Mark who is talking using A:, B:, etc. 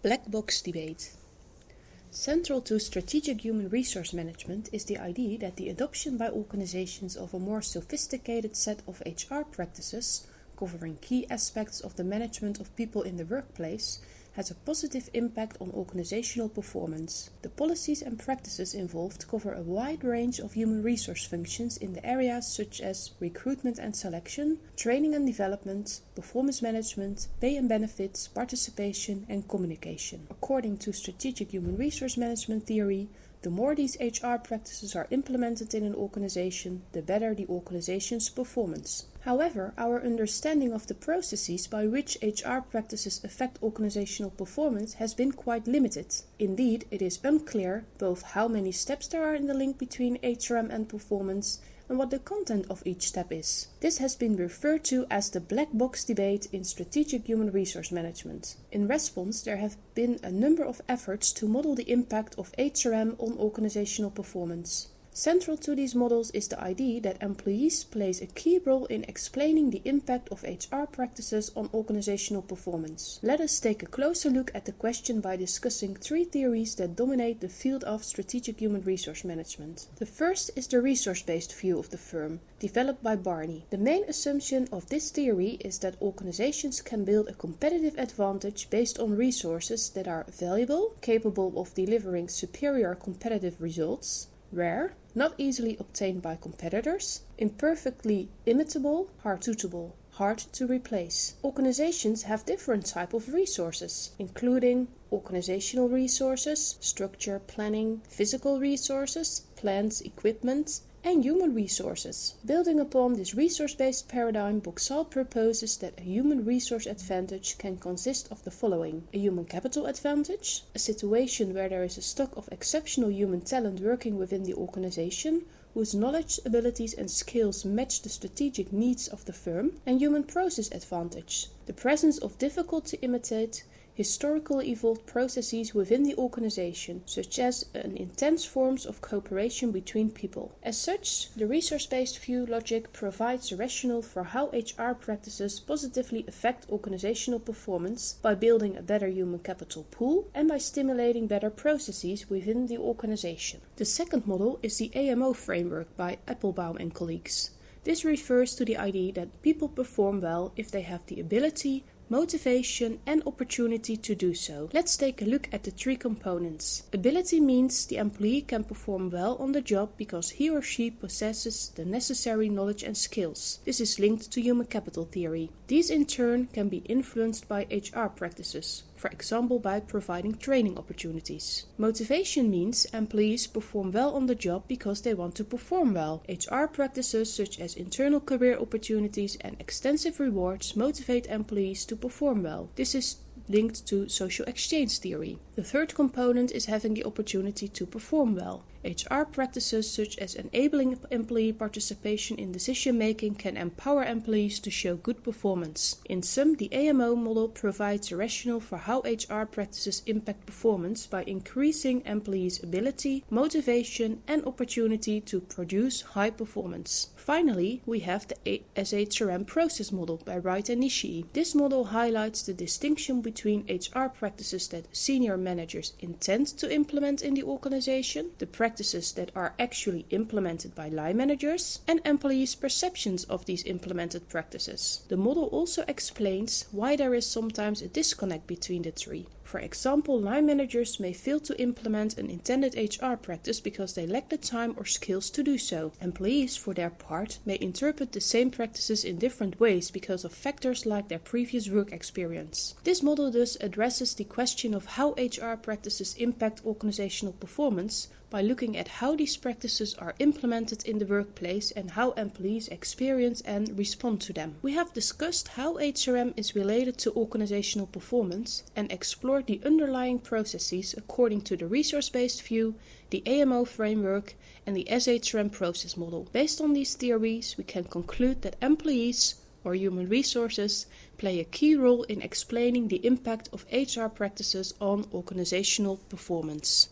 A: Black box debate. Central to strategic human resource management is the idea that the adoption by organizations of a more sophisticated set of HR practices, covering key aspects of the management of people in the workplace, has a positive impact on organizational performance. The policies and practices involved cover a wide range of human resource functions in the areas such as recruitment and selection, training and development, performance management, pay and benefits, participation, and communication. According to strategic human resource management theory, the more these HR practices are implemented in an organization, the better the organization's performance. However, our understanding of the processes by which HR practices affect organizational performance has been quite limited. Indeed, it is unclear both how many steps there are in the link between HRM and performance and what the content of each step is. This has been referred to as the black box debate in strategic human resource management. In response, there have been a number of efforts to model the impact of HRM on organizational performance. Central to these models is the idea that employees plays a key role in explaining the impact of HR practices on organizational performance. Let us take a closer look at the question by discussing three theories that dominate the field of strategic human resource management. The first is the resource-based view of the firm, developed by Barney. The main assumption of this theory is that organizations can build a competitive advantage based on resources that are valuable, capable of delivering superior competitive results, rare, not easily obtained by competitors, imperfectly imitable, hard suitable, hard to replace. Organizations have different type of resources, including organizational resources, structure, planning, physical resources, plants, equipment, and human resources. Building upon this resource-based paradigm, Boxall proposes that a human resource advantage can consist of the following. A human capital advantage, a situation where there is a stock of exceptional human talent working within the organization, whose knowledge, abilities and skills match the strategic needs of the firm, and human process advantage, the presence of difficult to imitate, historically evolved processes within the organization, such as an intense forms of cooperation between people. As such, the resource-based view logic provides a rationale for how HR practices positively affect organizational performance by building a better human capital pool and by stimulating better processes within the organization. The second model is the AMO framework by Appelbaum and colleagues. This refers to the idea that people perform well if they have the ability, motivation and opportunity to do so. Let's take a look at the three components. Ability means the employee can perform well on the job because he or she possesses the necessary knowledge and skills. This is linked to human capital theory. These in turn can be influenced by HR practices for example by providing training opportunities. Motivation means employees perform well on the job because they want to perform well. HR practices such as internal career opportunities and extensive rewards motivate employees to perform well. This is linked to social exchange theory. The third component is having the opportunity to perform well. HR practices such as enabling employee participation in decision making can empower employees to show good performance. In sum, the AMO model provides a rationale for how HR practices impact performance by increasing employees' ability, motivation, and opportunity to produce high performance. Finally, we have the SHRM process model by Wright and Nishii. This model highlights the distinction between HR practices that senior managers intend to implement in the organization, the practices that are actually implemented by line managers, and employees' perceptions of these implemented practices. The model also explains why there is sometimes a disconnect between the three. For example, line managers may fail to implement an intended HR practice because they lack the time or skills to do so. Employees, for their part, may interpret the same practices in different ways because of factors like their previous work experience. This model thus addresses the question of how HR practices impact organizational performance by looking at how these practices are implemented in the workplace and how employees experience and respond to them. We have discussed how HRM is related to organizational performance and explored the underlying processes according to the resource-based view, the AMO framework and the SHRM process model. Based on these theories, we can conclude that employees or human resources play a key role in explaining the impact of HR practices on organizational performance.